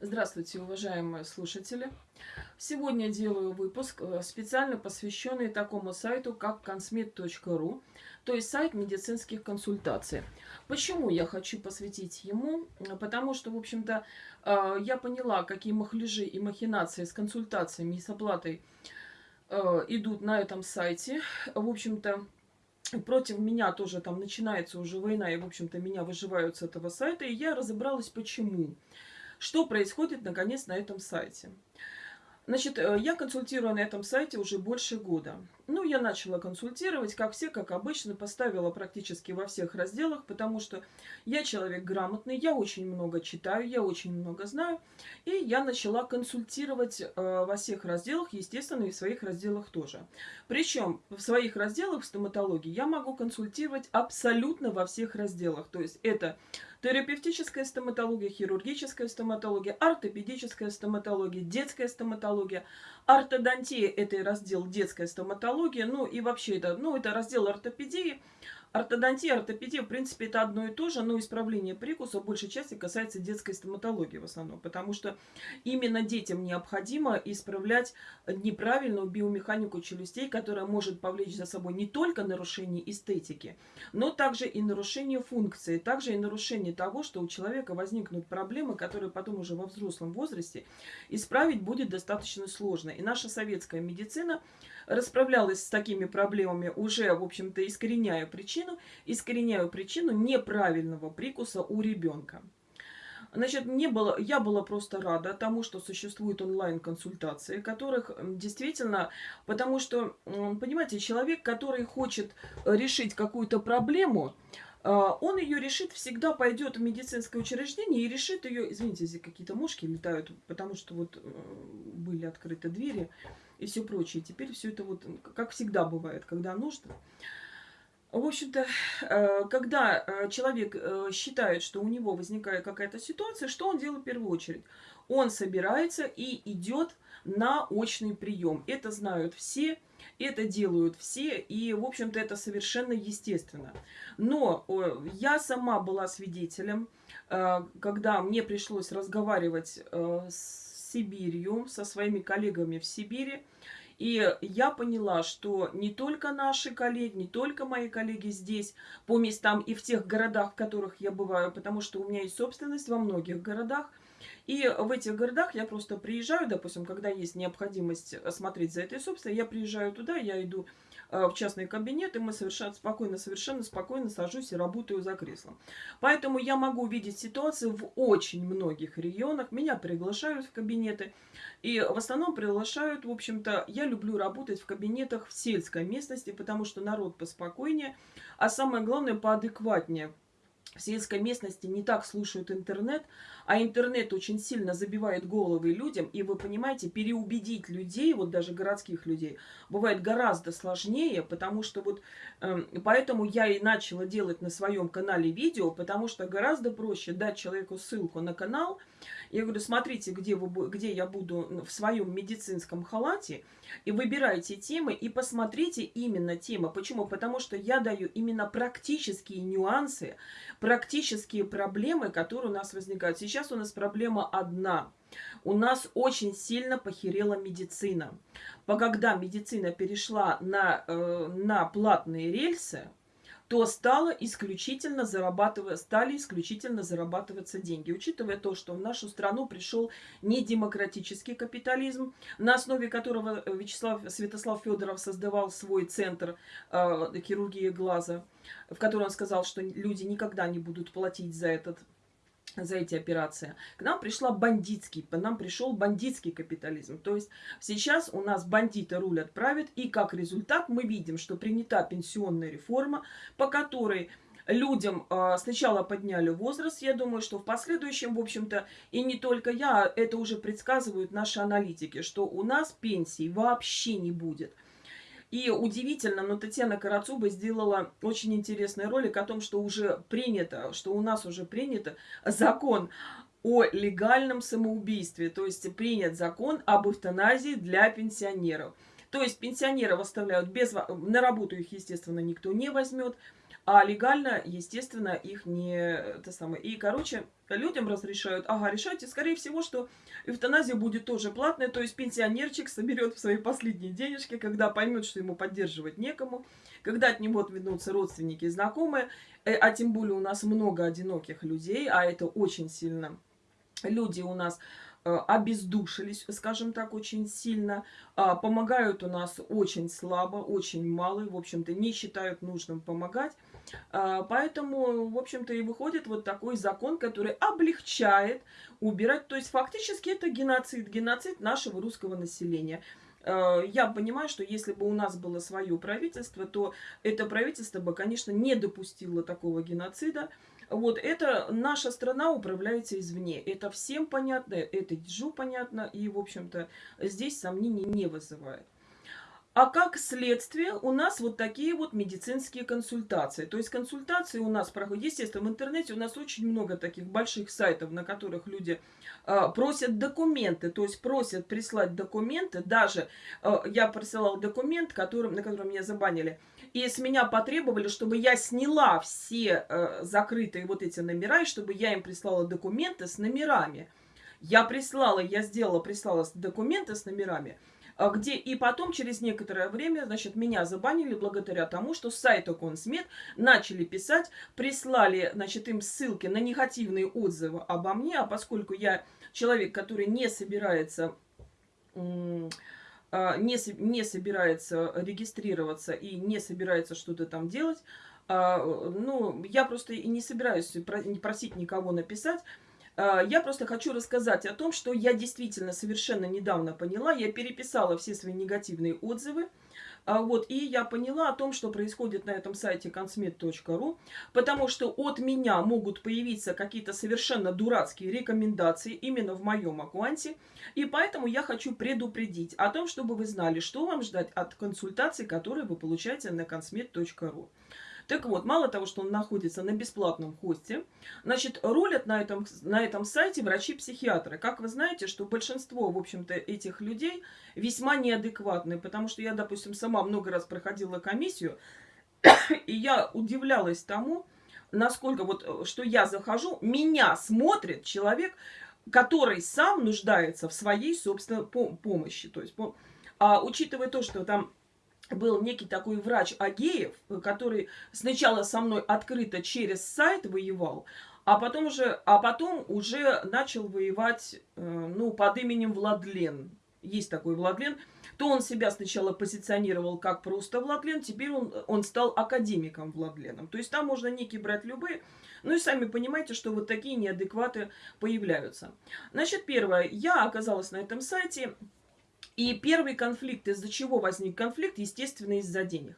Здравствуйте, уважаемые слушатели! Сегодня делаю выпуск, э, специально посвященный такому сайту, как consmed.ru, то есть сайт медицинских консультаций. Почему я хочу посвятить ему? Потому что, в общем-то, э, я поняла, какие махляжи и махинации с консультациями и с оплатой э, идут на этом сайте. В общем-то, против меня тоже там начинается уже война, и, в общем-то, меня выживают с этого сайта, и я разобралась, почему. Что происходит, наконец, на этом сайте? Значит, э, я консультирую на этом сайте уже больше года. Ну, я начала консультировать, как все, как обычно, поставила практически во всех разделах, потому что я человек грамотный, я очень много читаю, я очень много знаю. И я начала консультировать э, во всех разделах, естественно, и в своих разделах тоже. Причем в своих разделах в стоматологии я могу консультировать абсолютно во всех разделах. То есть это терапевтическая стоматология, хирургическая стоматология, ортопедическая стоматология, детская стоматология, ортодонтия – это раздел детская стоматология, ну и вообще это, ну, это раздел ортопедии – Ортодонтия, ортопедия, в принципе, это одно и то же, но исправление прикуса в большей части касается детской стоматологии в основном, потому что именно детям необходимо исправлять неправильную биомеханику челюстей, которая может повлечь за собой не только нарушение эстетики, но также и нарушение функции, также и нарушение того, что у человека возникнут проблемы, которые потом уже во взрослом возрасте исправить будет достаточно сложно. И наша советская медицина расправлялась с такими проблемами, уже, в общем-то, искореняя причину, искореняю причину неправильного прикуса у ребенка. Значит, не было, я была просто рада тому, что существуют онлайн-консультации, которых действительно, потому что, понимаете, человек, который хочет решить какую-то проблему, а, он ее решит, всегда пойдет в медицинское учреждение и решит ее, извините, здесь какие-то мушки летают, потому что вот были открыты двери, и все прочее. Теперь все это вот, как всегда бывает, когда нужно. В общем-то, э, когда э, человек э, считает, что у него возникает какая-то ситуация, что он делает в первую очередь? Он собирается и идет на очный прием. Это знают все, это делают все, и, в общем-то, это совершенно естественно. Но я сама была свидетелем, когда мне пришлось разговаривать с Сибирью, со своими коллегами в Сибири. И я поняла, что не только наши коллеги, не только мои коллеги здесь, по местам и в тех городах, в которых я бываю, потому что у меня есть собственность во многих городах, и в этих городах я просто приезжаю, допустим, когда есть необходимость смотреть за этой собственностью, я приезжаю туда, я иду Э, в частный кабинет, и мы совершенно спокойно, совершенно спокойно сажусь и работаю за креслом. Поэтому я могу видеть ситуацию в очень многих регионах. Меня приглашают в кабинеты. И в основном приглашают, в общем-то, я люблю работать в кабинетах в сельской местности, потому что народ поспокойнее, а самое главное, поадекватнее в сельской местности не так слушают интернет, а интернет очень сильно забивает головы людям, и вы понимаете, переубедить людей, вот даже городских людей, бывает гораздо сложнее, потому что вот, э, поэтому я и начала делать на своем канале видео, потому что гораздо проще дать человеку ссылку на канал, я говорю, смотрите, где, вы, где я буду в своем медицинском халате, и выбирайте темы, и посмотрите именно темы. Почему? Потому что я даю именно практические нюансы, практические проблемы, которые у нас возникают. Сейчас у нас проблема одна. У нас очень сильно похерела медицина. Когда медицина перешла на, э, на платные рельсы, то стало исключительно зарабатывать, стали исключительно зарабатываться деньги. Учитывая то, что в нашу страну пришел недемократический капитализм, на основе которого Вячеслав Святослав Федоров создавал свой центр э, хирургии глаза, в котором он сказал, что люди никогда не будут платить за этот за эти операции. К нам пришла бандитский, к нам пришел бандитский капитализм. То есть сейчас у нас бандиты рулят, правят, и как результат мы видим, что принята пенсионная реформа, по которой людям э, сначала подняли возраст, я думаю, что в последующем, в общем-то, и не только я, это уже предсказывают наши аналитики, что у нас пенсии вообще не будет. И удивительно, но Татьяна Карацуба сделала очень интересный ролик о том, что уже принято, что у нас уже принято закон о легальном самоубийстве. То есть принят закон об эвтаназии для пенсионеров. То есть пенсионеров оставляют без... На работу их, естественно, никто не возьмет. А легально, естественно, их не... Это самое. И, короче, людям разрешают, ага, решайте, скорее всего, что эвтаназия будет тоже платная, то есть пенсионерчик соберет в свои последние денежки, когда поймет, что ему поддерживать некому, когда от него отвернутся родственники и знакомые, э, а тем более у нас много одиноких людей, а это очень сильно люди у нас э, обездушились, скажем так, очень сильно, а, помогают у нас очень слабо, очень мало, в общем-то, не считают нужным помогать. А, поэтому, в общем-то, и выходит вот такой закон, который облегчает убирать. То есть, фактически, это геноцид, геноцид нашего русского населения. А, я понимаю, что если бы у нас было свое правительство, то это правительство бы, конечно, не допустило такого геноцида. Вот это наша страна управляется извне. Это всем понятно, это Дежу понятно, и, в общем-то, здесь сомнений не вызывает. А как следствие у нас вот такие вот медицинские консультации. То есть консультации у нас проходят, естественно, в интернете у нас очень много таких больших сайтов, на которых люди э, просят документы, то есть просят прислать документы. Даже э, я присылала документ, которым, на котором меня забанили, и с меня потребовали, чтобы я сняла все э, закрытые вот эти номера, и чтобы я им прислала документы с номерами. Я прислала, я сделала, прислала документы с номерами, где и потом, через некоторое время, значит, меня забанили благодаря тому, что с сайта Консмед начали писать, прислали, значит, им ссылки на негативные отзывы обо мне, а поскольку я человек, который не собирается а, не, не собирается регистрироваться и не собирается что-то там делать, а, ну, я просто и не собираюсь просить никого написать, а, я просто хочу рассказать о том, что я действительно совершенно недавно поняла. Я переписала все свои негативные отзывы. А, вот, и я поняла о том, что происходит на этом сайте consmet.ru, потому что от меня могут появиться какие-то совершенно дурацкие рекомендации именно в моем аккаунте, и поэтому я хочу предупредить о том, чтобы вы знали, что вам ждать от консультаций, которые вы получаете на consmet.ru. Так вот, мало того, что он находится на бесплатном хосте, значит, рулят на этом, на этом сайте врачи-психиатры. Как вы знаете, что большинство, в общем-то, этих людей весьма неадекватные, потому что я, допустим, сама много раз проходила комиссию, и я удивлялась тому, насколько вот, что я захожу, меня смотрит человек, который сам нуждается в своей собственной помощи. То есть, а учитывая то, что там был некий такой врач Агеев, который сначала со мной открыто через сайт воевал, а потом уже, а потом уже начал воевать, э, ну, под именем Владлен. Есть такой Владлен. То он себя сначала позиционировал как просто Владлен, теперь он, он стал академиком Владленом. То есть там можно некий брать любые. Ну и сами понимаете, что вот такие неадекваты появляются. Значит, первое. Я оказалась на этом сайте и первый конфликт, из-за чего возник конфликт, естественно, из-за денег.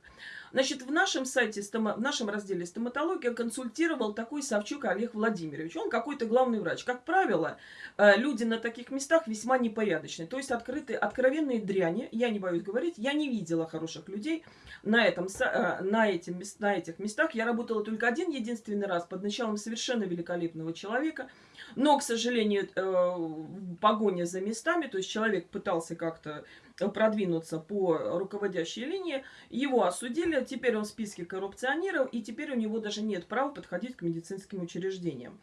Значит, в нашем сайте, в нашем разделе стоматология консультировал такой Савчук Олег Владимирович. Он какой-то главный врач. Как правило, э, люди на таких местах весьма непорядочные. То есть открытые, откровенные дряни, я не боюсь говорить, я не видела хороших людей на, этом, э, на, этим, на этих местах. Я работала только один единственный раз под началом совершенно великолепного человека – но, к сожалению, э, погоня за местами, то есть человек пытался как-то продвинуться по руководящей линии, его осудили, теперь он в списке коррупционеров, и теперь у него даже нет права подходить к медицинским учреждениям.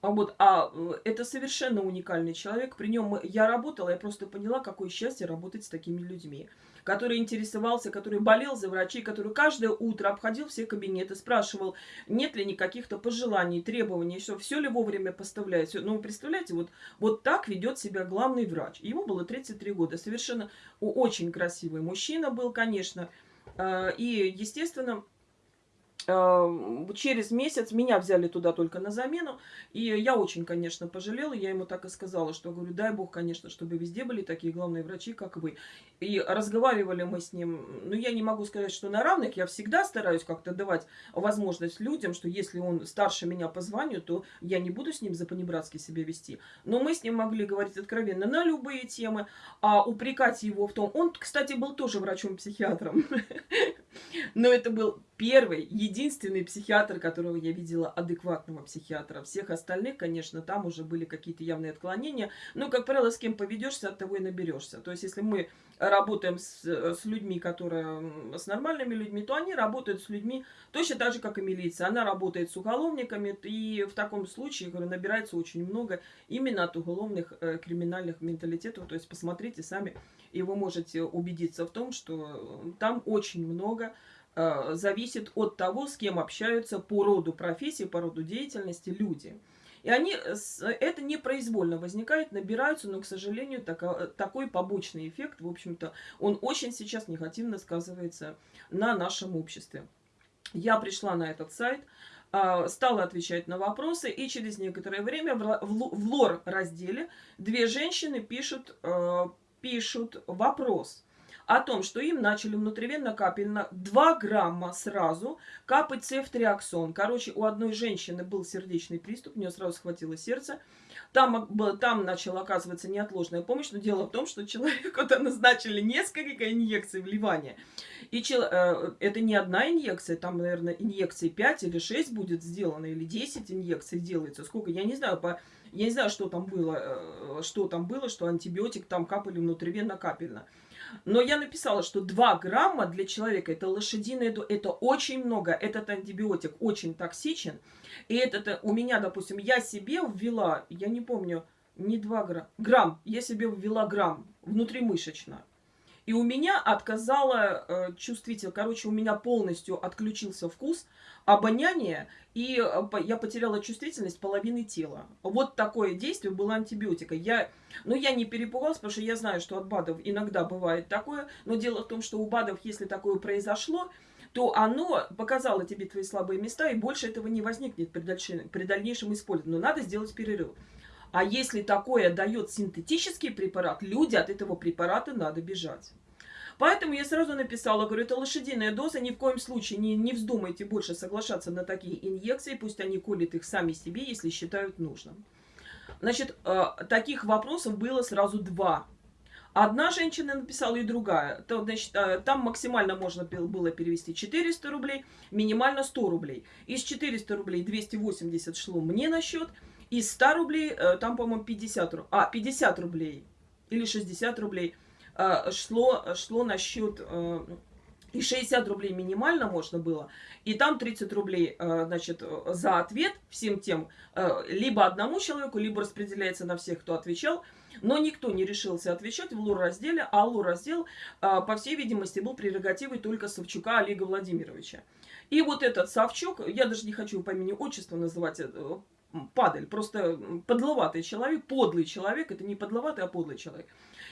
А вот, а э, это совершенно уникальный человек. При нем я работала, я просто поняла, какое счастье работать с такими людьми. Который интересовался, который болел за врачей, который каждое утро обходил все кабинеты, спрашивал, нет ли никаких-то пожеланий, требований, все, все ли вовремя поставляет. Все. Ну, вы представляете, вот, вот так ведет себя главный врач. Ему было 33 года. Совершенно очень красивый мужчина был, конечно. А, и, естественно, через месяц меня взяли туда только на замену. И я очень, конечно, пожалела. Я ему так и сказала, что, говорю, дай бог, конечно, чтобы везде были такие главные врачи, как вы. И разговаривали мы с ним. Ну, я не могу сказать, что на равных. Я всегда стараюсь как-то давать возможность людям, что если он старше меня по званию, то я не буду с ним за понебратски себя вести. Но мы с ним могли говорить откровенно на любые темы. А упрекать его в том... Он, кстати, был тоже врачом-психиатром. Но это был первый, единственный психиатр, которого я видела, адекватного психиатра. Всех остальных, конечно, там уже были какие-то явные отклонения. Но, как правило, с кем поведешься, от того и наберешься. То есть, если мы работаем с, с людьми, которые с нормальными людьми, то они работают с людьми точно так же, как и милиция. Она работает с уголовниками, и в таком случае говорю, набирается очень много именно от уголовных э, криминальных менталитетов. То есть, посмотрите сами, и вы можете убедиться в том, что там очень много Э, зависит от того, с кем общаются по роду профессии, по роду деятельности люди. И они, это непроизвольно возникает, набираются, но, к сожалению, так, такой побочный эффект, в общем-то, он очень сейчас негативно сказывается на нашем обществе. Я пришла на этот сайт, э, стала отвечать на вопросы, и через некоторое время в лор-разделе две женщины пишут, э, пишут вопрос – о том, что им начали внутривенно-капельно 2 грамма сразу капать цефтриаксон. Короче, у одной женщины был сердечный приступ, у нее сразу схватило сердце. Там, там начала оказываться неотложная помощь, но дело в том, что человеку -то назначили несколько инъекций вливания. И чел, э, это не одна инъекция, там, наверное, инъекций 5 или 6 будет сделано, или 10 инъекций делается. Сколько, я не знаю, по, я не знаю, что там было, э, что там было, что антибиотик там капали внутривенно-капельно. Но я написала, что 2 грамма для человека, это лошадиная доля, это очень много. Этот антибиотик очень токсичен. И это у меня, допустим, я себе ввела, я не помню, не 2 грамма, грамм, я себе ввела грамм внутримышечно. И у меня отказала э, чувствитель, короче, у меня полностью отключился вкус, обоняние, и э, я потеряла чувствительность половины тела. Вот такое действие было антибиотика. Я, ну, я не перепугалась, потому что я знаю, что от БАДов иногда бывает такое, но дело в том, что у БАДов, если такое произошло, то оно показало тебе твои слабые места, и больше этого не возникнет при, дальше, при дальнейшем использовании. Но надо сделать перерыв. А если такое дает синтетический препарат, люди от этого препарата надо бежать. Поэтому я сразу написала, говорю, это лошадиная доза, ни в коем случае не, не вздумайте больше соглашаться на такие инъекции, пусть они колят их сами себе, если считают нужным. Значит, э, таких вопросов было сразу два. Одна женщина написала и другая. То, значит, э, там максимально можно было перевести 400 рублей, минимально 100 рублей. Из 400 рублей 280 шло мне на счет, из 100 рублей, э, там, по-моему, 50, а, 50 рублей или 60 рублей шло, шло на счет... Э, и 60 рублей минимально можно было, и там 30 рублей, значит, за ответ всем тем, либо одному человеку, либо распределяется на всех, кто отвечал, но никто не решился отвечать в лур-разделе, а лур-раздел, по всей видимости, был прерогативой только Савчука Олега Владимировича. И вот этот Савчук, я даже не хочу по имени отчества называть, падаль, просто подловатый человек, подлый человек, это не подловатый, а подлый человек.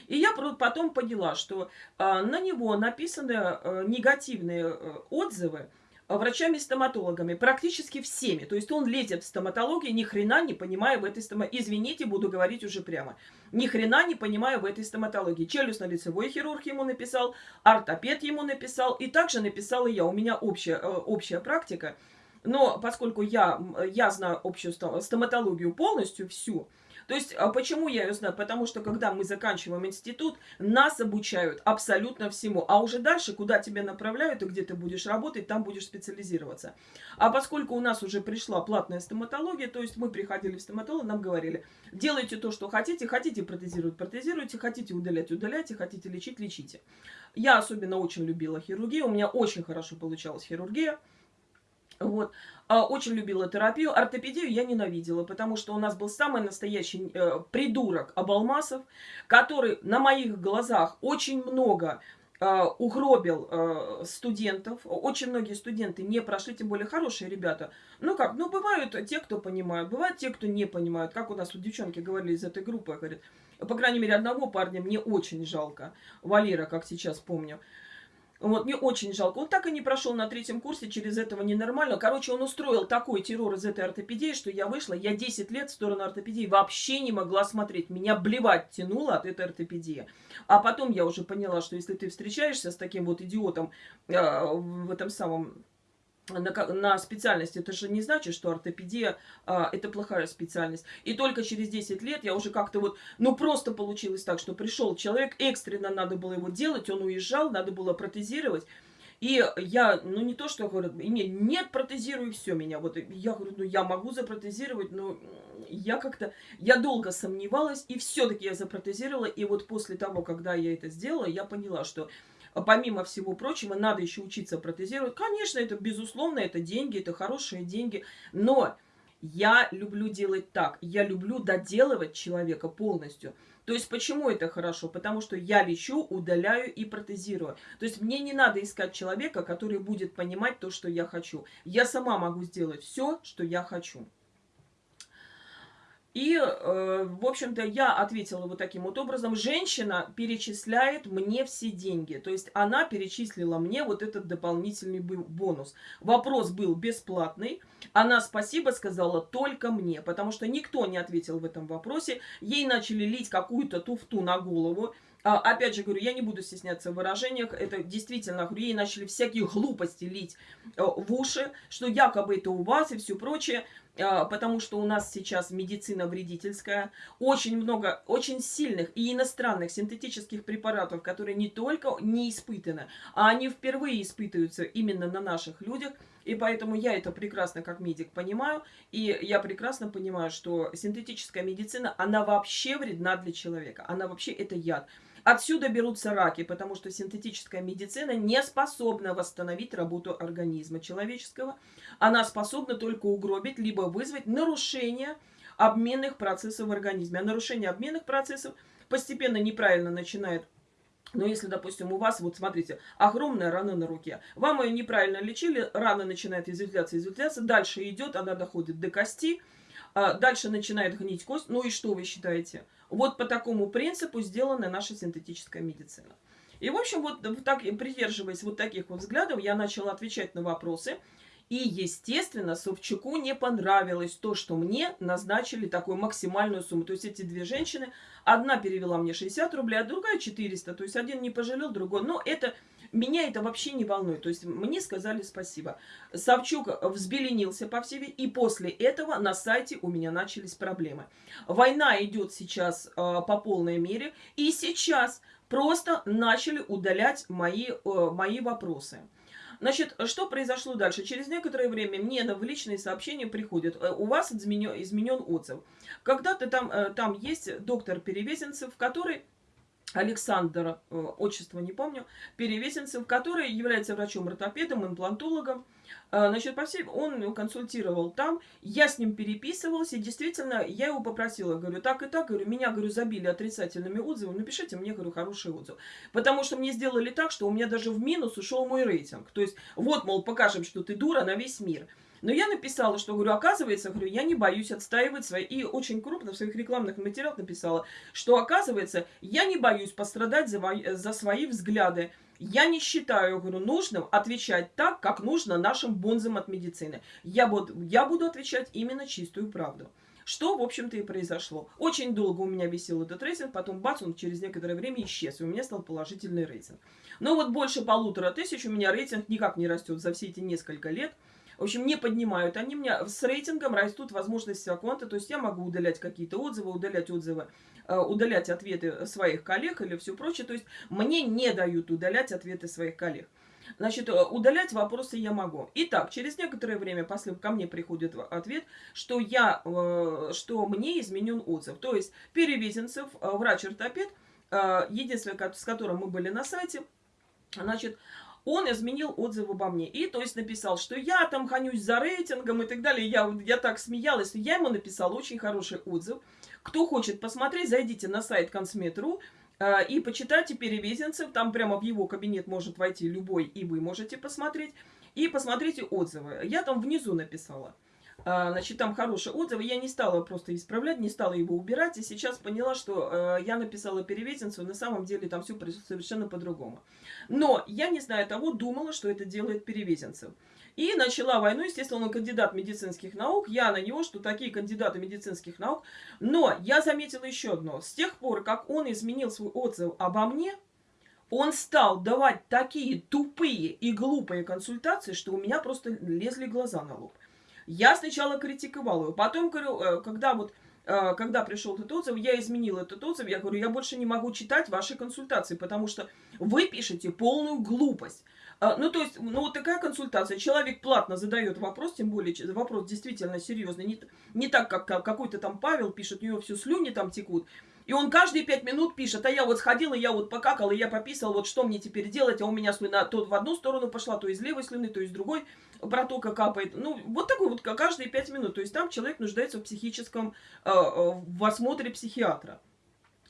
И я потом поняла, что а, на него написаны а, негативные а, отзывы врачами-стоматологами, практически всеми. То есть он лезет в стоматологию, ни хрена не понимая в этой стоматологии. Извините, буду говорить уже прямо. Ни хрена не понимая в этой стоматологии. Челюстно-лицевой хирург ему написал, ортопед ему написал, и также написала я. У меня общая, общая практика. Но поскольку я, я знаю общую стоматологию полностью, всю, то есть, а почему я ее знаю? Потому что, когда мы заканчиваем институт, нас обучают абсолютно всему. А уже дальше, куда тебя направляют и где ты будешь работать, там будешь специализироваться. А поскольку у нас уже пришла платная стоматология, то есть мы приходили в стоматолог, нам говорили, делайте то, что хотите, хотите протезировать, протезируйте, хотите удалять, удаляйте, хотите лечить, лечите. Я особенно очень любила хирургию, у меня очень хорошо получалась хирургия. Вот. А, очень любила терапию. Ортопедию я ненавидела, потому что у нас был самый настоящий э, придурок Абалмасов, который на моих глазах очень много э, угробил э, студентов. Очень многие студенты не прошли, тем более хорошие ребята. Ну как, ну бывают те, кто понимают, бывают те, кто не понимают. Как у нас вот девчонки говорили из этой группы, говорят, по крайней мере, одного парня мне очень жалко. Валера, как сейчас помню. Вот, мне очень жалко. Он так и не прошел на третьем курсе, через этого ненормально. Короче, он устроил такой террор из этой ортопедии, что я вышла, я 10 лет в сторону ортопедии вообще не могла смотреть. Меня блевать тянуло от этой ортопедии. А потом я уже поняла, что если ты встречаешься с таким вот идиотом э, в этом самом на, на специальность, это же не значит, что ортопедия а, это плохая специальность. И только через 10 лет я уже как-то вот, ну просто получилось так, что пришел человек, экстренно надо было его делать, он уезжал, надо было протезировать. И я, ну не то, что говорят, не, нет, протезируй все меня. Вот я говорю, ну я могу запротезировать, но я как-то, я долго сомневалась, и все-таки я запротезировала. И вот после того, когда я это сделала, я поняла, что помимо всего прочего, надо еще учиться протезировать. Конечно, это безусловно, это деньги, это хорошие деньги, но я люблю делать так. Я люблю доделывать человека полностью. То есть почему это хорошо? Потому что я лечу, удаляю и протезирую. То есть мне не надо искать человека, который будет понимать то, что я хочу. Я сама могу сделать все, что я хочу. И, э, в общем-то, я ответила вот таким вот образом. Женщина перечисляет мне все деньги. То есть она перечислила мне вот этот дополнительный бонус. Вопрос был бесплатный. Она спасибо сказала только мне, потому что никто не ответил в этом вопросе. Ей начали лить какую-то туфту на голову. А, опять же говорю, я не буду стесняться в выражениях. Это действительно, говорю, ей начали всякие глупости лить э, в уши, что якобы это у вас и все прочее. А, потому что у нас сейчас медицина вредительская, очень много, очень сильных и иностранных синтетических препаратов, которые не только не испытаны, а они впервые испытываются именно на наших людях, и поэтому я это прекрасно как медик понимаю, и я прекрасно понимаю, что синтетическая медицина, она вообще вредна для человека, она вообще это яд. Отсюда берутся раки, потому что синтетическая медицина не способна восстановить работу организма человеческого. Она способна только угробить, либо вызвать нарушение обменных процессов в организме. А нарушение обменных процессов постепенно неправильно начинает но если, допустим, у вас, вот смотрите, огромная рана на руке, вам ее неправильно лечили, рана начинает изветвляться, изветвляться, дальше идет, она доходит до кости, дальше начинает гнить кость. Ну и что вы считаете? Вот по такому принципу сделана наша синтетическая медицина. И, в общем, вот так, придерживаясь вот таких вот взглядов, я начала отвечать на вопросы. И, естественно, Собчаку не понравилось то, что мне назначили такую максимальную сумму. То есть эти две женщины, одна перевела мне 60 рублей, а другая 400. То есть один не пожалел, другой. Но это меня это вообще не волнует. То есть мне сказали спасибо. Савчук взбеленился по всей и после этого на сайте у меня начались проблемы. Война идет сейчас э, по полной мере, и сейчас просто начали удалять мои, э, мои вопросы. Значит, что произошло дальше? Через некоторое время мне в личные сообщения приходит, э, у вас изменен, изменен отзыв. Когда-то там, э, там есть доктор Перевезенцев, который Александр, э, отчество не помню, Перевесенцев, который является врачом-ортопедом, имплантологом. Э, значит, по всей, он консультировал там, я с ним переписывалась, и действительно, я его попросила, говорю, так и так, говорю, меня, говорю, забили отрицательными отзывами, напишите мне, говорю, хороший отзыв. Потому что мне сделали так, что у меня даже в минус ушел мой рейтинг. То есть, вот, мол, покажем, что ты дура на весь мир. Но я написала, что, говорю, оказывается, говорю, я не боюсь отстаивать свои... И очень крупно в своих рекламных материалах написала, что, оказывается, я не боюсь пострадать за, за свои взгляды. Я не считаю, говорю, нужным отвечать так, как нужно нашим бонзам от медицины. Я буду, я буду отвечать именно чистую правду. Что, в общем-то, и произошло. Очень долго у меня висел этот рейтинг, потом бац, он через некоторое время исчез, и у меня стал положительный рейтинг. Но вот больше полутора тысяч у меня рейтинг никак не растет за все эти несколько лет. В общем, не поднимают. Они меня с рейтингом растут возможности аккаунта. То есть я могу удалять какие-то отзывы, удалять отзывы, э, удалять ответы своих коллег или все прочее. То есть мне не дают удалять ответы своих коллег. Значит, э, удалять вопросы я могу. Итак, через некоторое время после ко мне приходит ответ, что, я, э, что мне изменен отзыв. То есть Перевезенцев, врач-ортопед, единственное, с которым мы были на сайте, значит, он изменил отзыв обо мне. И, то есть, написал, что я там хонюсь за рейтингом и так далее. Я, я так смеялась. Я ему написала очень хороший отзыв. Кто хочет посмотреть, зайдите на сайт Консмет.ру э, и почитайте Перевезенцев. Там прямо в его кабинет может войти любой, и вы можете посмотреть. И посмотрите отзывы. Я там внизу написала. А, значит, там хорошие отзывы. Я не стала просто исправлять, не стала его убирать. И сейчас поняла, что э, я написала перевесенцу. На самом деле там все совершенно по-другому. Но я, не зная того, думала, что это делает перевесенцев. И начала войну, естественно, он кандидат медицинских наук. Я на него, что такие кандидаты медицинских наук. Но я заметила еще одно. С тех пор, как он изменил свой отзыв обо мне, он стал давать такие тупые и глупые консультации, что у меня просто лезли глаза на лоб. Я сначала критиковала его, потом, говорю, э, когда вот э, когда пришел этот отзыв, я изменила этот отзыв, я говорю, я больше не могу читать ваши консультации, потому что вы пишете полную глупость. А, ну, то есть, ну, вот такая консультация. Человек платно задает вопрос, тем более вопрос действительно серьезный. Не, не так, как какой-то там Павел пишет, у него все слюни там текут. И он каждые пять минут пишет, а я вот сходила, я вот покакала, я пописала, вот что мне теперь делать, а у меня слюна то в одну сторону пошла, то из левой слюны, то из другой протока капает. Ну, вот такой вот каждые пять минут. То есть там человек нуждается в психическом, э, э в осмотре психиатра.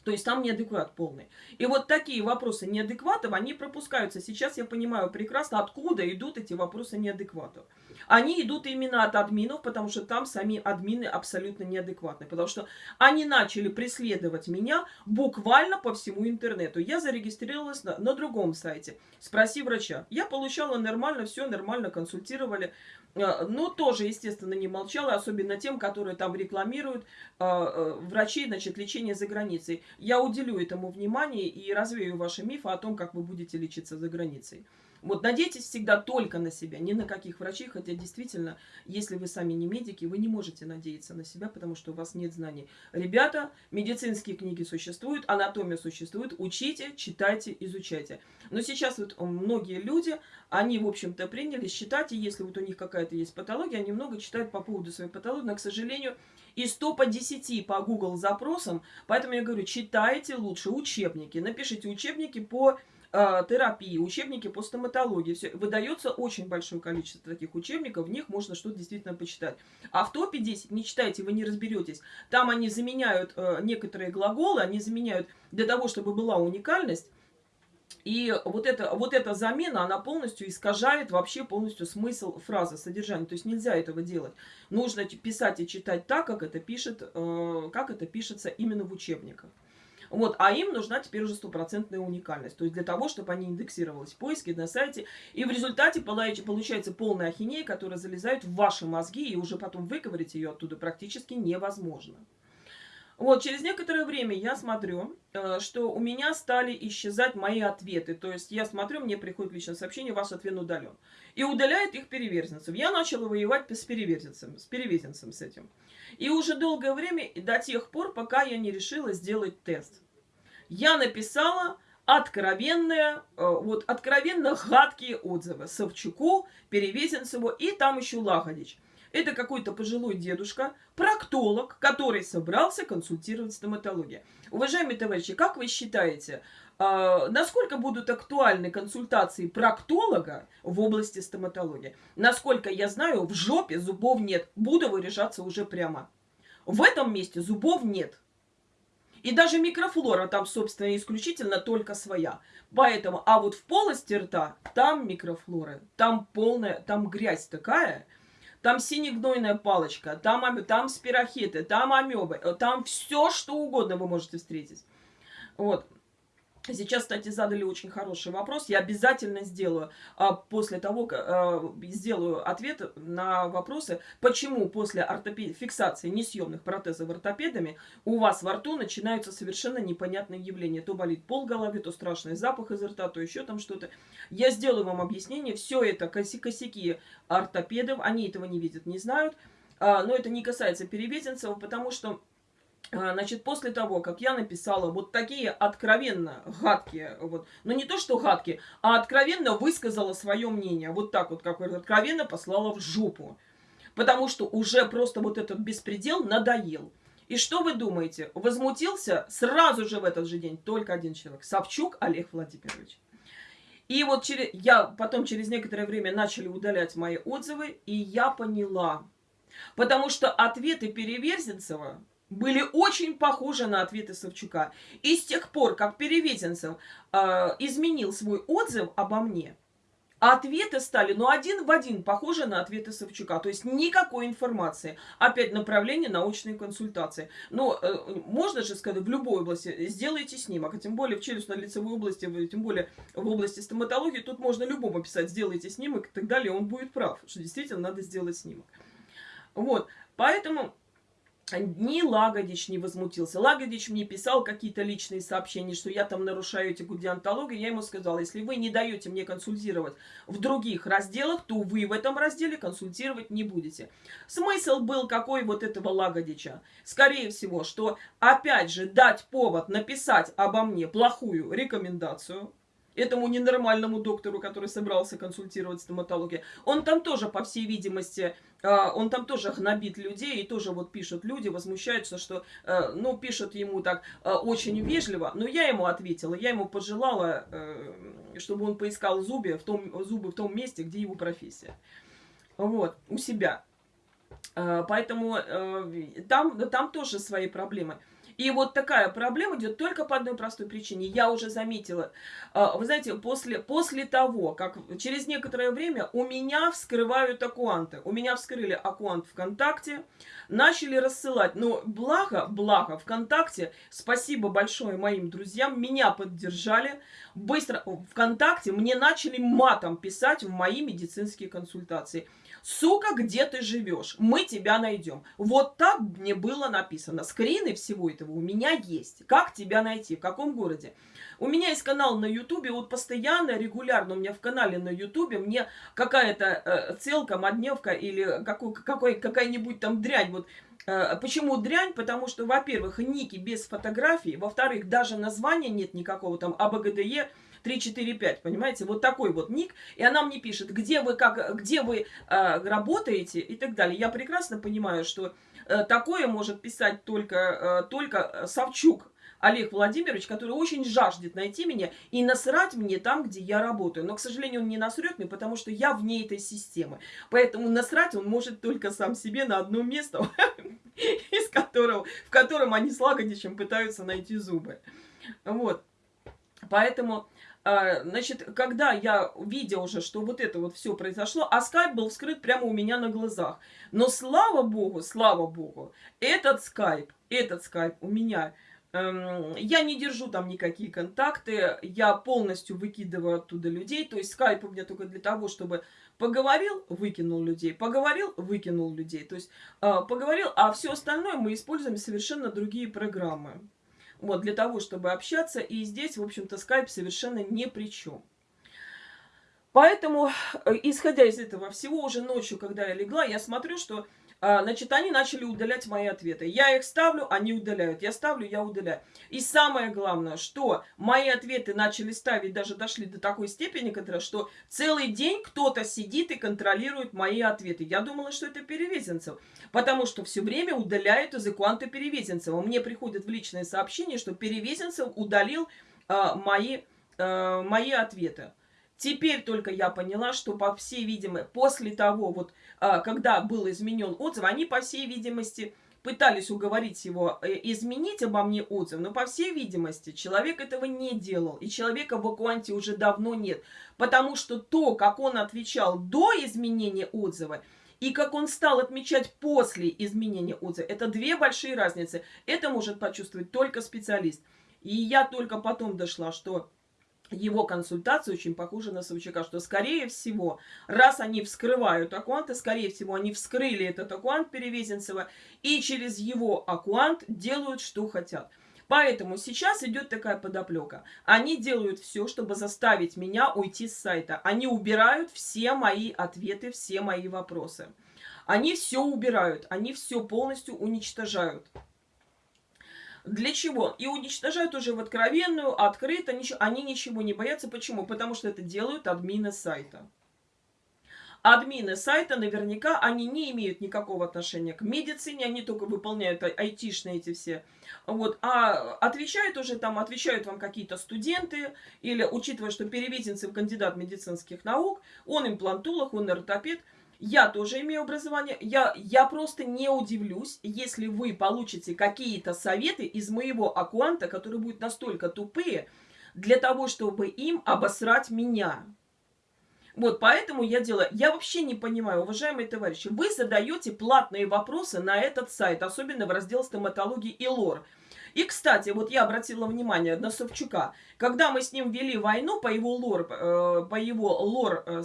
То есть там неадекват полный. И вот такие вопросы неадекватов, они пропускаются. Сейчас я понимаю прекрасно, откуда идут эти вопросы неадекватов. Они идут именно от админов, потому что там сами админы абсолютно неадекватны. Потому что они начали преследовать меня буквально по всему интернету. Я зарегистрировалась на, на другом сайте. Спроси врача. Я получала нормально, все нормально, консультировали. Э, но тоже, естественно, не молчала, особенно тем, которые там рекламируют э, э, врачей, значит, лечение за границей. Я уделю этому внимание и развею ваши мифы о том, как вы будете лечиться за границей. Вот надейтесь всегда только на себя, ни на каких врачей, хотя действительно, если вы сами не медики, вы не можете надеяться на себя, потому что у вас нет знаний. Ребята, медицинские книги существуют, анатомия существует, учите, читайте, изучайте. Но сейчас вот многие люди, они, в общем-то, приняли считать, и если вот у них какая-то есть патология, они много читают по поводу своей патологии, но, к сожалению, и 100 по 10 по Google запросам, поэтому я говорю, читайте лучше учебники, напишите учебники по терапии, учебники по стоматологии. Все. Выдается очень большое количество таких учебников, в них можно что-то действительно почитать. А в топе 10 не читайте, вы не разберетесь. Там они заменяют э, некоторые глаголы, они заменяют для того, чтобы была уникальность. И вот, это, вот эта замена, она полностью искажает вообще полностью смысл фразы, содержание. То есть нельзя этого делать. Нужно писать и читать так, как это, пишет, э, как это пишется именно в учебниках. Вот, а им нужна теперь уже стопроцентная уникальность. То есть для того, чтобы они индексировались в поиске на сайте. И в результате получается полная ахинея, которая залезает в ваши мозги, и уже потом выковырить ее оттуда практически невозможно. Вот, через некоторое время я смотрю, э, что у меня стали исчезать мои ответы. То есть я смотрю, мне приходит личное сообщение, ваш ответ удален. И удаляет их переверзенцев. Я начала воевать с переверзенцем, с перевезенцем с этим. И уже долгое время, до тех пор, пока я не решила сделать тест. Я написала откровенные, э, вот откровенно гадкие отзывы Савчуку, Перевезенцеву и там еще Лагодич. Это какой-то пожилой дедушка, проктолог, который собрался консультировать стоматологию. Уважаемые товарищи, как вы считаете, э, насколько будут актуальны консультации проктолога в области стоматологии? Насколько я знаю, в жопе зубов нет. Буду выряжаться уже прямо. В этом месте зубов нет. И даже микрофлора там, собственно, исключительно только своя. Поэтому, а вот в полости рта, там микрофлора, там полная, там грязь такая, там синегнойная палочка, там, там спирохеты, там амебы, там все, что угодно вы можете встретить. Вот. Сейчас, кстати, задали очень хороший вопрос. Я обязательно сделаю а, после того, а, сделаю ответ на вопросы, почему после ортопед... фиксации несъемных протезов ортопедами у вас во рту начинаются совершенно непонятные явления. То болит пол головы, то страшный запах из рта, то еще там что-то. Я сделаю вам объяснение. Все это косяки ортопедов. Они этого не видят, не знают. А, но это не касается перевезенцев, потому что значит, после того, как я написала вот такие откровенно гадкие, вот, ну не то что гадкие, а откровенно высказала свое мнение, вот так вот, как откровенно послала в жопу. Потому что уже просто вот этот беспредел надоел. И что вы думаете? Возмутился сразу же в этот же день только один человек. Савчук Олег Владимирович. И вот через, я потом через некоторое время начали удалять мои отзывы, и я поняла. Потому что ответы Переверзенцева были очень похожи на ответы Савчука. И с тех пор, как Перевезенцев э, изменил свой отзыв обо мне, ответы стали, ну, один в один похожи на ответы Савчука. То есть никакой информации. Опять направление научной консультации. Но э, можно же сказать, в любой области сделайте снимок. А тем более в челюстно-лицевой области, тем более в области стоматологии, тут можно любому писать, сделайте снимок и так далее. Он будет прав, что действительно надо сделать снимок. Вот. Поэтому ни Лагодич не возмутился. Лагодич мне писал какие-то личные сообщения, что я там нарушаю этику диантологии. Я ему сказала, если вы не даете мне консультировать в других разделах, то вы в этом разделе консультировать не будете. Смысл был какой вот этого Лагодича? Скорее всего, что опять же дать повод написать обо мне плохую рекомендацию, этому ненормальному доктору, который собрался консультировать стоматологию. Он там тоже, по всей видимости, он там тоже гнобит людей, и тоже вот пишут люди, возмущаются, что, э, ну, пишут ему так э, очень вежливо, но я ему ответила, я ему пожелала, э, чтобы он поискал зубы в том, зубы в том месте, где его профессия. Вот, у себя. Поэтому там, там тоже свои проблемы. И вот такая проблема идет только по одной простой причине. Я уже заметила. А, вы знаете, после, после того, как через некоторое время у меня вскрывают аккуанты. У меня вскрыли аккуант ВКонтакте, начали рассылать. Но благо, благо, ВКонтакте, спасибо большое моим друзьям, меня поддержали. Быстро ВКонтакте мне начали матом писать в мои медицинские консультации. Сука, где ты живешь? Мы тебя найдем. Вот так мне было написано. Скрины всего этого у меня есть. Как тебя найти? В каком городе? У меня есть канал на Ютубе, вот постоянно, регулярно у меня в канале на Ютубе мне какая-то э, целка, модневка или какой, какой, какая-нибудь там дрянь. Вот э, Почему дрянь? Потому что, во-первых, ники без фотографий, во-вторых, даже названия нет никакого там АБГДЕ, 3, 4, 5, понимаете? Вот такой вот ник. И она мне пишет, где вы, как, где вы э, работаете и так далее. Я прекрасно понимаю, что э, такое может писать только, э, только Савчук. Олег Владимирович, который очень жаждет найти меня и насрать мне там, где я работаю. Но, к сожалению, он не насрет мне, потому что я вне этой системы. Поэтому насрать он может только сам себе на одно место, из которого, в котором они с Лагодичем пытаются найти зубы. Вот. Поэтому значит, когда я видела уже, что вот это вот все произошло, а скайп был вскрыт прямо у меня на глазах. Но слава богу, слава богу, этот скайп, этот скайп у меня, эм, я не держу там никакие контакты, я полностью выкидываю оттуда людей, то есть скайп у меня только для того, чтобы поговорил, выкинул людей, поговорил, выкинул людей, то есть э, поговорил, а все остальное мы используем совершенно другие программы. Вот, для того, чтобы общаться. И здесь, в общем-то, скайп совершенно ни при чем. Поэтому, э, исходя из этого всего, уже ночью, когда я легла, я смотрю, что значит, они начали удалять мои ответы. Я их ставлю, они удаляют. Я ставлю, я удаляю. И самое главное, что мои ответы начали ставить, даже дошли до такой степени, что целый день кто-то сидит и контролирует мои ответы. Я думала, что это Перевезенцев. Потому что все время удаляют из аккаунта Перевезенцева. Мне приходит в личное сообщение, что Перевезенцев удалил а, мои, а, мои ответы. Теперь только я поняла, что, по всей видимости, после того, вот, а, когда был изменен отзыв, они, по всей видимости, пытались уговорить его э, изменить обо мне отзыв, но, по всей видимости, человек этого не делал, и человека в Акуанте уже давно нет, потому что то, как он отвечал до изменения отзыва, и как он стал отмечать после изменения отзыва, это две большие разницы. Это может почувствовать только специалист. И я только потом дошла, что его консультация очень похожа на Савчака, что, скорее всего, раз они вскрывают аккуанты, скорее всего, они вскрыли этот аккуант Перевезенцева и через его аккуант делают, что хотят. Поэтому сейчас идет такая подоплека. Они делают все, чтобы заставить меня уйти с сайта. Они убирают все мои ответы, все мои вопросы. Они все убирают, они все полностью уничтожают. Для чего? И уничтожают уже в откровенную, открыто, ничего, они ничего не боятся. Почему? Потому что это делают админы сайта. Админы сайта наверняка, они не имеют никакого отношения к медицине, они только выполняют айтишные эти все. Вот, а отвечают уже там, отвечают вам какие-то студенты, или учитывая, что Перевезенцев кандидат медицинских наук, он имплантолог, он ортопед – я тоже имею образование. Я, я просто не удивлюсь, если вы получите какие-то советы из моего аккаунта, которые будут настолько тупые, для того, чтобы им обосрать меня. Вот, поэтому я делаю... Я вообще не понимаю, уважаемые товарищи, вы задаете платные вопросы на этот сайт, особенно в раздел стоматологии и лор. И, кстати, вот я обратила внимание на Савчука. Когда мы с ним вели войну по его лор, э, по его лор э,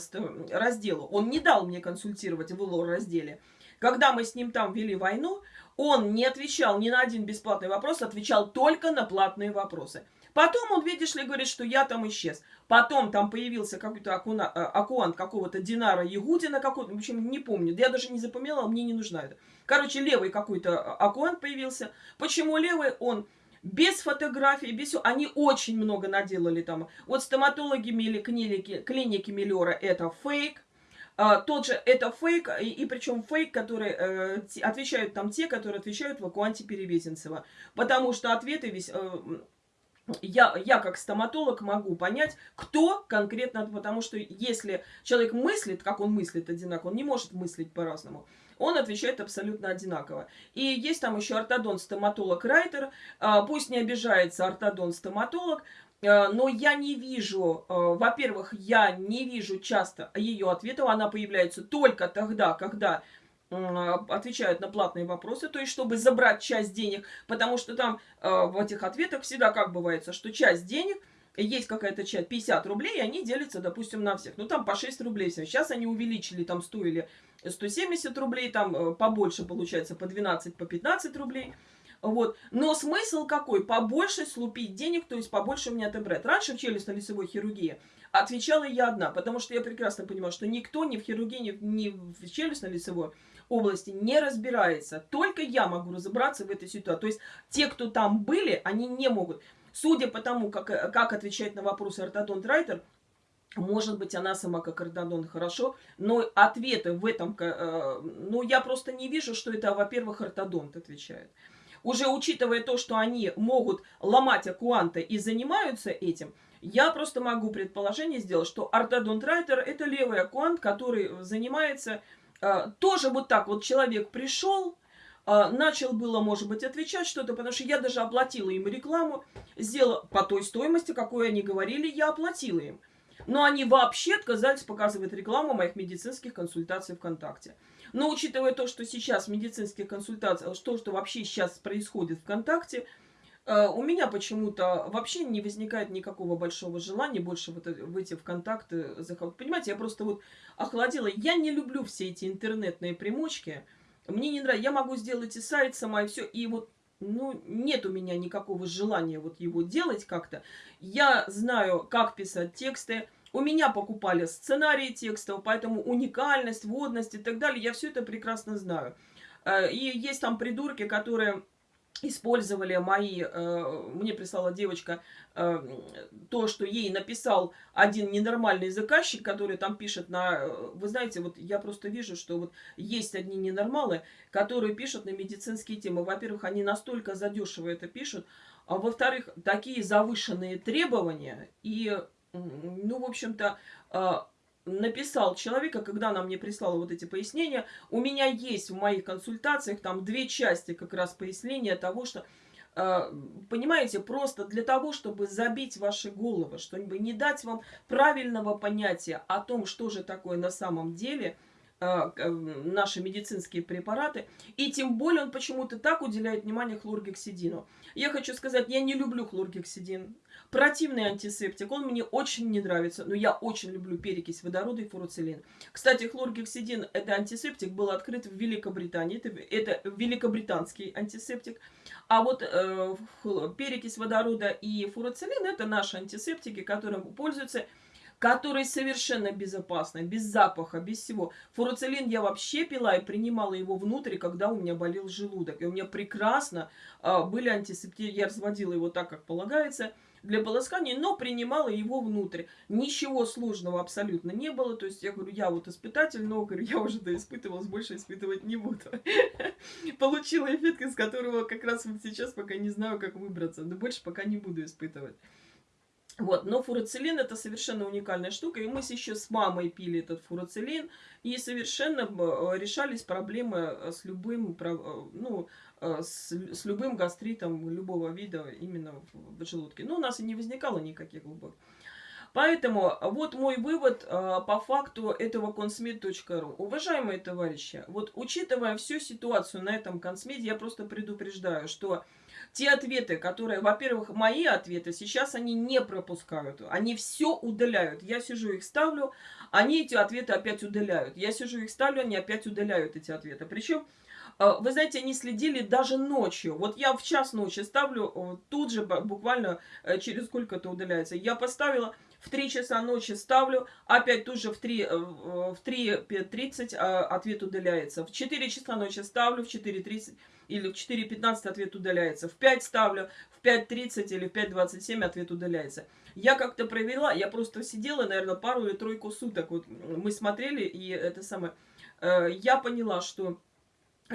разделу, он не дал мне консультировать в лор разделе. Когда мы с ним там вели войну, он не отвечал ни на один бесплатный вопрос, отвечал только на платные вопросы. Потом он, видишь ли, говорит, что я там исчез. Потом там появился какой-то э, аккуант какого-то Динара Ягудина, какой-то, в общем, не помню. Я даже не запомнила, мне не нужна это. Короче, левый какой-то э, аккуант появился. Почему левый? Он без фотографий, без всего. Они очень много наделали там. Вот стоматологи или клиники, клиники Миллера это фейк. А, тот же это фейк, и, и причем фейк, который э, отвечают там те, которые отвечают в Акуанте Перевезенцева. Потому что ответы весь... Э, я, я как стоматолог могу понять, кто конкретно, потому что если человек мыслит, как он мыслит одинаково, он не может мыслить по-разному. Он отвечает абсолютно одинаково. И есть там еще ортодонт-стоматолог-райтер. А, пусть не обижается ортодонт-стоматолог, а, но я не вижу, а, во-первых, я не вижу часто ее ответов. Она появляется только тогда, когда отвечают на платные вопросы, то есть чтобы забрать часть денег, потому что там в этих ответах всегда как бывает, что часть денег – есть какая-то часть, 50 рублей, и они делятся, допустим, на всех. Ну, там по 6 рублей все. Сейчас они увеличили, там стоили 170 рублей, там э, побольше получается, по 12, по 15 рублей. Вот. Но смысл какой? Побольше слупить денег, то есть побольше у меня отобрать. Раньше в челюстно-лицевой хирургии отвечала я одна, потому что я прекрасно понимаю, что никто ни в хирургии, ни, ни в челюстно-лицевой области не разбирается. Только я могу разобраться в этой ситуации. То есть те, кто там были, они не могут. Судя по тому, как, как отвечает на вопросы ортодонт Райтер, может быть, она сама как ортодонт хорошо, но ответы в этом, э, ну, я просто не вижу, что это, во-первых, ортодонт отвечает. Уже учитывая то, что они могут ломать акуанты и занимаются этим, я просто могу предположение сделать, что ортодонт Райтер это левый акуант, который занимается э, тоже вот так. Вот человек пришел, начал было, может быть, отвечать что-то, потому что я даже оплатила им рекламу, сделала по той стоимости, какой они говорили, я оплатила им. Но они вообще отказались показывать рекламу моих медицинских консультаций ВКонтакте. Но учитывая то, что сейчас медицинские консультации, то, что вообще сейчас происходит ВКонтакте, а, у меня почему-то вообще не возникает никакого большого желания больше вот выйти в контакты. Понимаете, я просто вот охладила. Я не люблю все эти интернетные примочки. Мне не нравится. Я могу сделать и сайт сама, и все. И вот, ну, нет у меня никакого желания вот его делать как-то. Я знаю, как писать тексты. У меня покупали сценарии текстов, поэтому уникальность, водность и так далее, я все это прекрасно знаю. Э, и есть там придурки, которые использовали мои, э, мне прислала девочка э, то, что ей написал один ненормальный заказчик, который там пишет на... Э, вы знаете, вот я просто вижу, что вот есть одни ненормалы, которые пишут на медицинские темы. Во-первых, они настолько задешево это пишут, а во-вторых, такие завышенные требования и, ну, в общем-то, написал человека, когда она мне прислала вот эти пояснения, у меня есть в моих консультациях там две части как раз пояснения того, что, э, понимаете, просто для того, чтобы забить ваши головы, чтобы не дать вам правильного понятия о том, что же такое на самом деле э, наши медицинские препараты, и тем более он почему-то так уделяет внимание хлоргексидину. Я хочу сказать, я не люблю хлоргексидин. Противный антисептик, он мне очень не нравится, но я очень люблю перекись водорода и фуруцилин. Кстати, хлоргексидин, это антисептик, был открыт в Великобритании, это, это великобританский антисептик. А вот э, перекись водорода и фуруцилин, это наши антисептики, которым пользуются которые совершенно безопасны, без запаха, без всего. Фуруцилин я вообще пила и принимала его внутрь, когда у меня болел желудок. И у меня прекрасно э, были антисептики, я разводила его так, как полагается, для полоскания, но принимала его внутрь. Ничего сложного абсолютно не было. То есть я говорю, я вот испытатель, но говорю, я уже да испытывалась, больше испытывать не буду. Получила эффект, из которого как раз вот сейчас пока не знаю, как выбраться. Но больше пока не буду испытывать. Вот, но фуроцилин это совершенно уникальная штука, и мы еще с мамой пили этот фуроцилин, и совершенно э, решались проблемы э, с любым, э, ну, с, с любым гастритом любого вида именно в желудке. Но у нас и не возникало никаких глубоких. Поэтому вот мой вывод э, по факту этого consmed.ru. Уважаемые товарищи, вот учитывая всю ситуацию на этом консмеде, я просто предупреждаю, что те ответы, которые, во-первых, мои ответы, сейчас они не пропускают. Они все удаляют. Я сижу их ставлю, они эти ответы опять удаляют. Я сижу их ставлю, они опять удаляют эти ответы. Причем э, вы знаете, они следили даже ночью. Вот я в час ночи ставлю, э, тут же буквально через сколько-то удаляется. Я поставила в 3 часа ночи ставлю, опять тут же в 3.30 э, в 3 а, ответ удаляется. В 4 часа ночи ставлю, в 4.30 или в 4.15 ответ удаляется, в 5 ставлю, в 5.30 или в 5.27 ответ удаляется. Я как-то провела, я просто сидела, наверное, пару или тройку суток, вот мы смотрели, и это самое, э, я поняла, что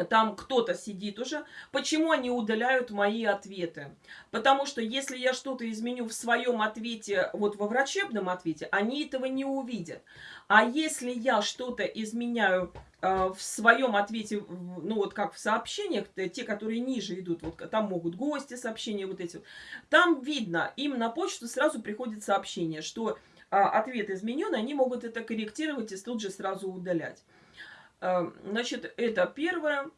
там кто-то сидит уже. Почему они удаляют мои ответы? Потому что если я что-то изменю в своем ответе, вот во врачебном ответе, они этого не увидят. А если я что-то изменяю э, в своем ответе, ну вот как в сообщениях, те, которые ниже идут, вот там могут гости сообщения вот эти, там видно, им на почту сразу приходит сообщение, что э, ответ изменен, они могут это корректировать и тут же сразу удалять. Эм, значит, это первое.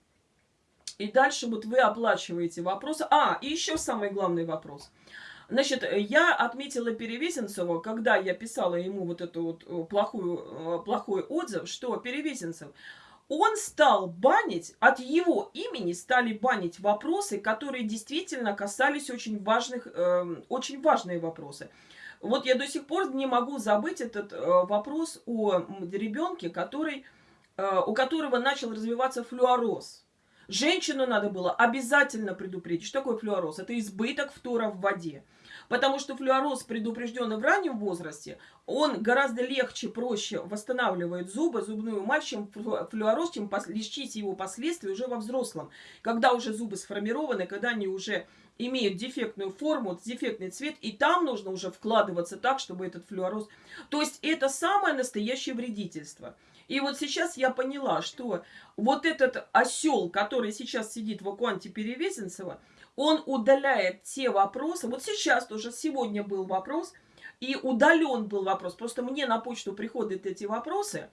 И дальше вот вы оплачиваете вопросы. А, и еще самый главный вопрос. Значит, я отметила Перевесенцеву, когда я писала ему вот эту вот э, плохую, э, плохой отзыв, что Перевесенцев, он стал банить, от его имени стали банить вопросы, которые действительно касались очень важных, э, очень важные вопросы. Вот я до сих пор не могу забыть этот э, вопрос о ребенке, который у которого начал развиваться флюороз. Женщину надо было обязательно предупредить. Что такое флюороз? Это избыток фтора в воде. Потому что флюороз, предупрежденный в раннем возрасте, он гораздо легче, проще восстанавливает зубы, зубную эмаль, чем флюороз, чем лечить его последствия уже во взрослом. Когда уже зубы сформированы, когда они уже имеют дефектную форму, дефектный цвет, и там нужно уже вкладываться так, чтобы этот флюороз... То есть это самое настоящее вредительство. И вот сейчас я поняла, что вот этот осел, который сейчас сидит в Акуанте Перевесенцева, он удаляет те вопросы. Вот сейчас тоже, сегодня был вопрос, и удален был вопрос. Просто мне на почту приходят эти вопросы,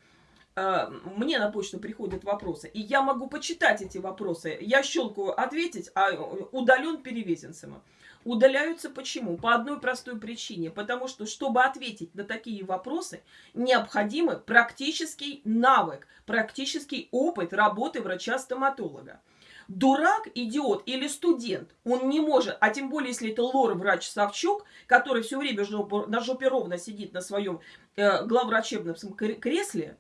э, мне на почту приходят вопросы, и я могу почитать эти вопросы. Я щелкаю ответить, а удален Перевесенцева. Удаляются почему? По одной простой причине. Потому что, чтобы ответить на такие вопросы, необходимый практический навык, практический опыт работы врача-стоматолога. Дурак, идиот или студент, он не может, а тем более, если это лор-врач Савчук, который все время на жопе ровно сидит на своем э, главврачебном кресле,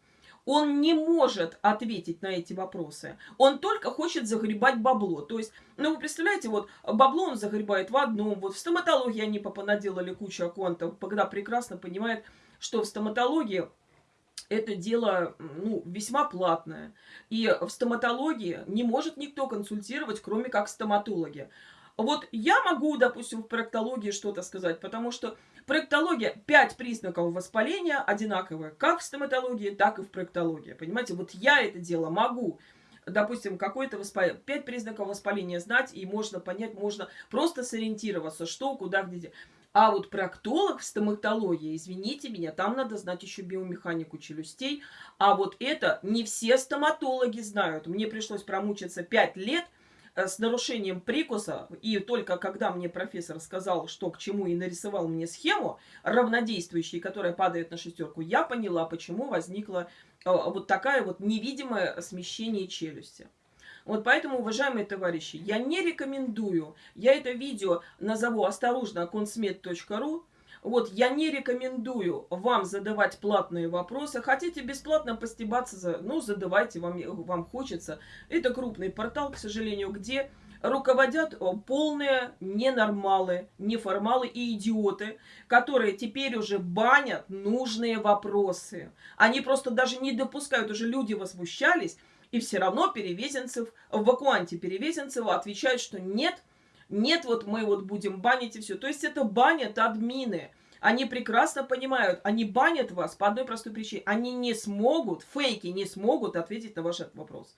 он не может ответить на эти вопросы. Он только хочет загребать бабло. То есть, ну вы представляете, вот бабло он загребает в одном. Вот в стоматологии они понаделали кучу аккаунтов, когда прекрасно понимает, что в стоматологии это дело ну, весьма платное. И в стоматологии не может никто консультировать, кроме как стоматологи. Вот я могу, допустим, в проектологии что-то сказать, потому что проектология, 5 признаков воспаления одинаковые, как в стоматологии, так и в проектологии. Понимаете, вот я это дело могу допустим, какое-то воспаление, 5 признаков воспаления знать, и можно понять, можно просто сориентироваться, что, куда, где. А вот проктолог в стоматологии, извините меня, там надо знать еще биомеханику челюстей. А вот это не все стоматологи знают. Мне пришлось промучиться 5 лет – с нарушением прикуса, и только когда мне профессор сказал, что к чему, и нарисовал мне схему равнодействующей, которая падает на шестерку, я поняла, почему возникло э, вот такое вот невидимое смещение челюсти. Вот поэтому, уважаемые товарищи, я не рекомендую, я это видео назову осторожно консмед.ру, вот, я не рекомендую вам задавать платные вопросы. Хотите бесплатно постебаться, ну, задавайте, вам, вам хочется. Это крупный портал, к сожалению, где руководят полные ненормалы, неформалы и идиоты, которые теперь уже банят нужные вопросы. Они просто даже не допускают, уже люди возмущались, и все равно Перевезенцев, в вакуанте Перевезенцева отвечают, что нет, нет, вот мы вот будем банить и все. То есть это банят админы. Они прекрасно понимают, они банят вас по одной простой причине. Они не смогут, фейки не смогут ответить на ваш вопрос.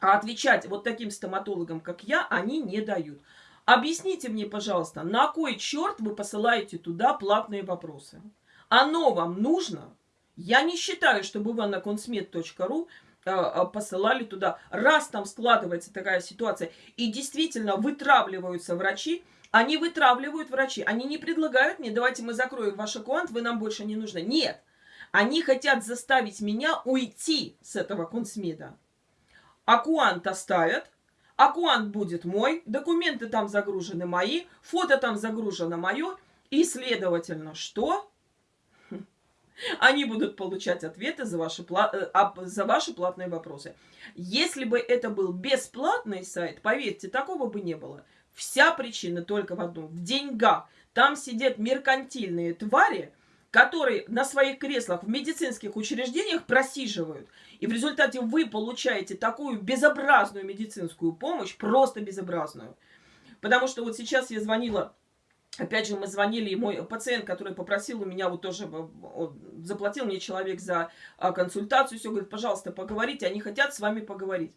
А отвечать вот таким стоматологам, как я, они не дают. Объясните мне, пожалуйста, на кой черт вы посылаете туда платные вопросы? Оно вам нужно? Я не считаю, чтобы вы Э, э, посылали туда. Раз там складывается такая ситуация, и действительно вытравливаются врачи, они вытравливают врачи. Они не предлагают мне, давайте мы закроем ваш аккаунт, вы нам больше не нужны. Нет. Они хотят заставить меня уйти с этого консмеда. Аккаунт оставят, аккаунт будет мой, документы там загружены мои, фото там загружено мое, и, следовательно, что? Они будут получать ответы за ваши, э, за ваши платные вопросы. Если бы это был бесплатный сайт, поверьте, такого бы не было. Вся причина только в одном. В деньгах. Там сидят меркантильные твари, которые на своих креслах в медицинских учреждениях просиживают. И в результате вы получаете такую безобразную медицинскую помощь, просто безобразную. Потому что вот сейчас я звонила Опять же, мы звонили, и мой пациент, который попросил у меня, вот тоже заплатил мне человек за а, консультацию, все, говорит, пожалуйста, поговорите, они хотят с вами поговорить.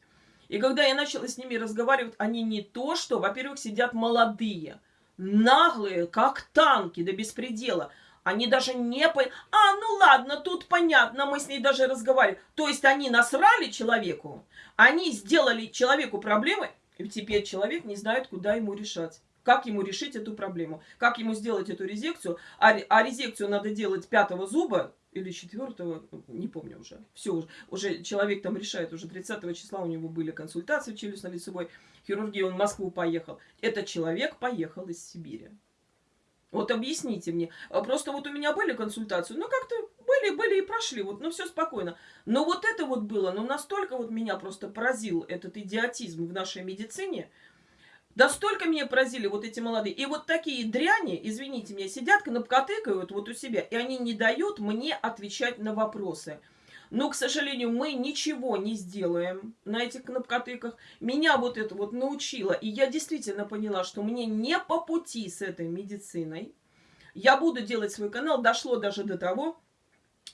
И когда я начала с ними разговаривать, они не то что, во-первых, сидят молодые, наглые, как танки, до беспредела. Они даже не по... А, ну ладно, тут понятно, мы с ней даже разговаривали. То есть они насрали человеку, они сделали человеку проблемы, и теперь человек не знает, куда ему решать как ему решить эту проблему, как ему сделать эту резекцию. А, а резекцию надо делать пятого зуба или четвертого, не помню уже. Все, уже, уже человек там решает, уже 30 числа у него были консультации в челюстно-лицевой хирургии, он в Москву поехал. Этот человек поехал из Сибири. Вот объясните мне. А просто вот у меня были консультации, ну как-то были, были и прошли, вот, ну все спокойно. Но вот это вот было, ну настолько вот меня просто поразил этот идиотизм в нашей медицине, да столько меня поразили вот эти молодые. И вот такие дряни, извините меня, сидят, кнопкотыкают вот у себя, и они не дают мне отвечать на вопросы. Но, к сожалению, мы ничего не сделаем на этих кнопкотыках. Меня вот это вот научило, и я действительно поняла, что мне не по пути с этой медициной. Я буду делать свой канал. Дошло даже до того,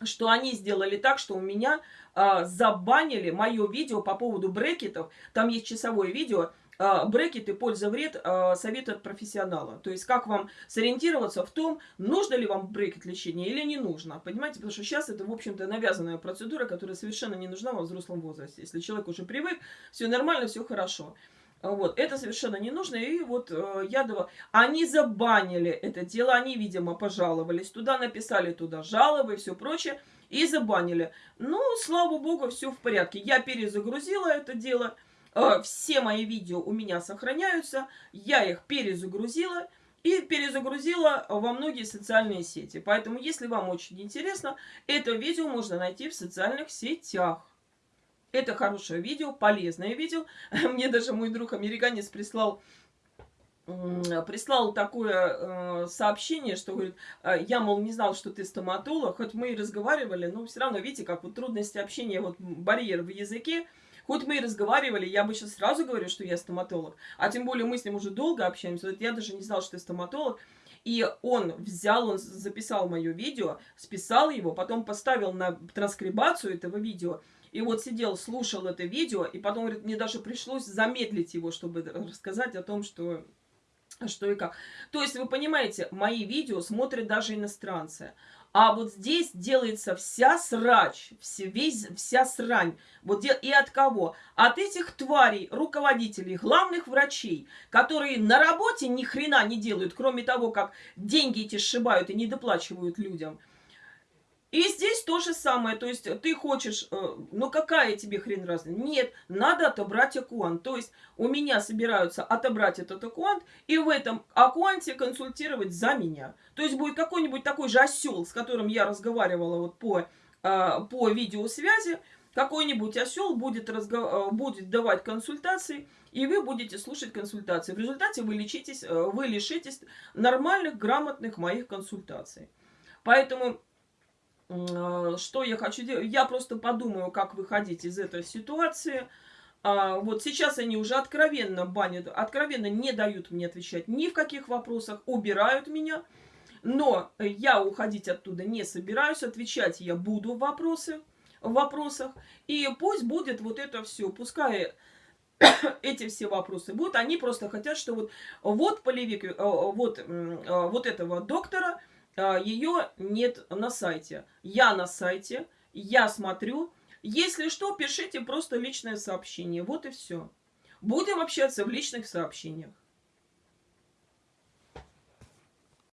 что они сделали так, что у меня а, забанили мое видео по поводу брекетов. Там есть часовое видео, брекеты, польза, вред, а, совет от профессионала. То есть, как вам сориентироваться в том, нужно ли вам брекет лечения или не нужно. Понимаете, потому что сейчас это, в общем-то, навязанная процедура, которая совершенно не нужна во взрослом возрасте. Если человек уже привык, все нормально, все хорошо. Вот, это совершенно не нужно, и вот э, Ядова, они забанили это дело, они, видимо, пожаловались, туда написали туда жалобы и все прочее, и забанили. Ну, слава богу, все в порядке. Я перезагрузила это дело, все мои видео у меня сохраняются. Я их перезагрузила и перезагрузила во многие социальные сети. Поэтому, если вам очень интересно, это видео можно найти в социальных сетях. Это хорошее видео, полезное видео. Мне даже мой друг американец прислал прислал такое э, сообщение, что говорит, э, я, мол, не знал, что ты стоматолог, хоть мы и разговаривали, но все равно, видите, как вот трудности общения, вот барьер в языке, Хоть мы и разговаривали, я бы сейчас сразу говорю, что я стоматолог. А тем более мы с ним уже долго общаемся. Вот я даже не знал, что я стоматолог. И он взял, он записал мое видео, списал его, потом поставил на транскрибацию этого видео. И вот сидел, слушал это видео, и потом, говорит, мне даже пришлось замедлить его, чтобы рассказать о том, что что и как. То есть, вы понимаете, мои видео смотрят даже иностранцы. А вот здесь делается вся срач, все, весь, вся срань. Вот и от кого? От этих тварей, руководителей, главных врачей, которые на работе ни хрена не делают, кроме того, как деньги эти сшибают и не доплачивают людям – и здесь то же самое, то есть ты хочешь, э, ну какая тебе хрен разница? Нет, надо отобрать аккуант. То есть у меня собираются отобрать этот аккуант и в этом аккуанте консультировать за меня. То есть будет какой-нибудь такой же осел, с которым я разговаривала вот по, э, по видеосвязи, какой-нибудь осел будет. Э, будет давать консультации, и вы будете слушать консультации. В результате вы, лечитесь, вы лишитесь нормальных, грамотных моих консультаций. Поэтому что я хочу делать? Я просто подумаю, как выходить из этой ситуации. А, вот сейчас они уже откровенно банят, откровенно не дают мне отвечать ни в каких вопросах, убирают меня. Но я уходить оттуда не собираюсь, отвечать я буду в вопросы, в вопросах. И пусть будет вот это все, пускай эти все вопросы будут. Они просто хотят, что вот, вот полевик, э, вот, э, вот этого доктора – а, ее нет на сайте. Я на сайте, я смотрю. Если что, пишите просто личное сообщение. Вот и все. Будем общаться в личных сообщениях.